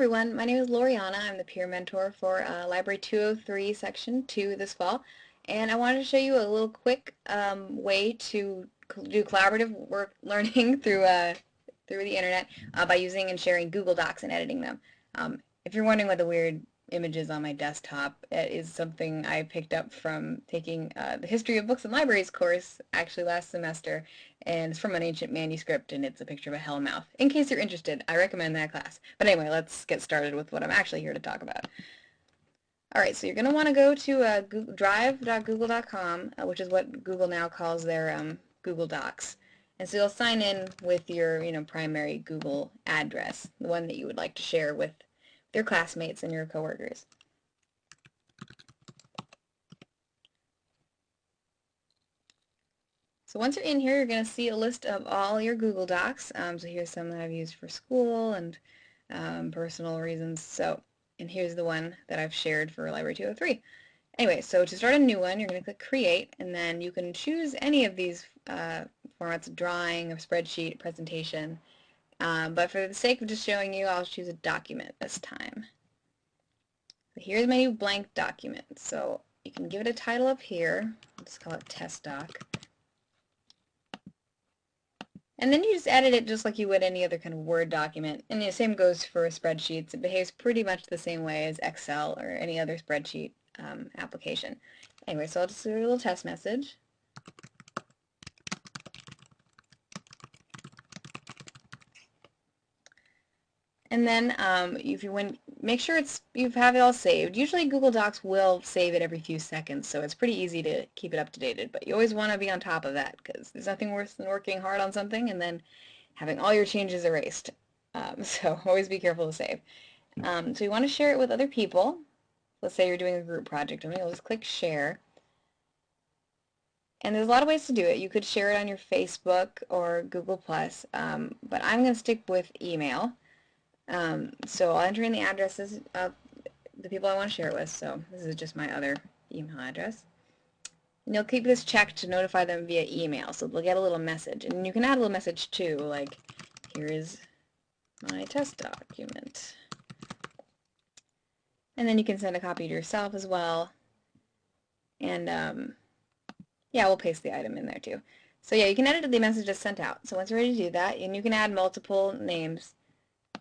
everyone, my name is Loriana. I'm the peer mentor for uh, Library 203 Section 2 this fall. And I wanted to show you a little quick um, way to do collaborative work learning through uh, through the internet uh, by using and sharing Google Docs and editing them. Um, if you're wondering what the weird images on my desktop. It is something I picked up from taking uh, the History of Books and Libraries course actually last semester and it's from an ancient manuscript and it's a picture of a hellmouth. In case you're interested, I recommend that class. But anyway, let's get started with what I'm actually here to talk about. Alright, so you're going to want to go to uh, drive.google.com, uh, which is what Google now calls their um, Google Docs. And so you'll sign in with your you know, primary Google address, the one that you would like to share with your classmates and your coworkers. So once you're in here, you're going to see a list of all your Google Docs. Um, so here's some that I've used for school and um, personal reasons. So, and here's the one that I've shared for Library 203. Anyway, so to start a new one, you're going to click Create, and then you can choose any of these uh, formats, drawing, a spreadsheet, presentation, um, but for the sake of just showing you, I'll choose a document this time. So here's my new blank document. So you can give it a title up here. Let's call it test doc. And then you just edit it just like you would any other kind of Word document. And the same goes for spreadsheets. It behaves pretty much the same way as Excel or any other spreadsheet um, application. Anyway, so I'll just do a little test message. And then um, if you make sure it's you have it all saved. Usually Google Docs will save it every few seconds, so it's pretty easy to keep it up to date. But you always want to be on top of that because there's nothing worse than working hard on something and then having all your changes erased. Um, so always be careful to save. Um, so you want to share it with other people. Let's say you're doing a group project. Going to just click share. And there's a lot of ways to do it. You could share it on your Facebook or Google+, um, but I'm going to stick with email. Um, so I'll enter in the addresses of the people I want to share it with. So this is just my other email address. And you'll keep this checked to notify them via email. So they'll get a little message. And you can add a little message too, like, here is my test document. And then you can send a copy to yourself as well. And um, yeah, we'll paste the item in there too. So yeah, you can edit the message that's sent out. So once you're ready to do that, and you can add multiple names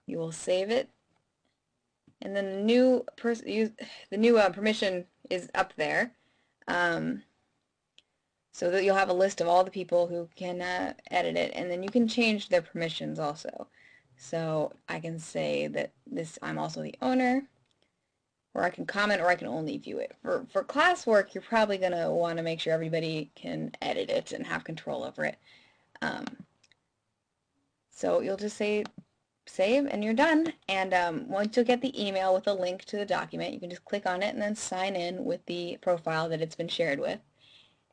you will save it. And then the new the new uh, permission is up there. Um, so that you'll have a list of all the people who can uh, edit it. And then you can change their permissions also. So I can say that this I'm also the owner. Or I can comment or I can only view it. For, for classwork, you're probably going to want to make sure everybody can edit it and have control over it. Um, so you'll just say save and you're done. And um, once you get the email with a link to the document, you can just click on it and then sign in with the profile that it's been shared with.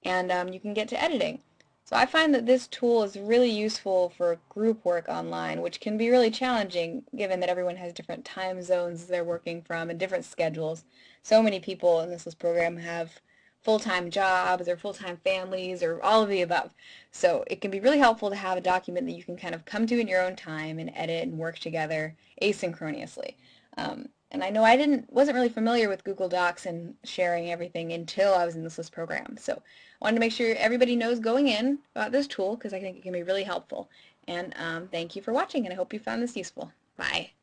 And um, you can get to editing. So I find that this tool is really useful for group work online, which can be really challenging given that everyone has different time zones they're working from and different schedules. So many people in this list program have full-time jobs or full-time families or all of the above. So it can be really helpful to have a document that you can kind of come to in your own time and edit and work together asynchronously. Um, and I know I didn't wasn't really familiar with Google Docs and sharing everything until I was in this list program. So I wanted to make sure everybody knows going in about this tool because I think it can be really helpful. And um, thank you for watching and I hope you found this useful. Bye.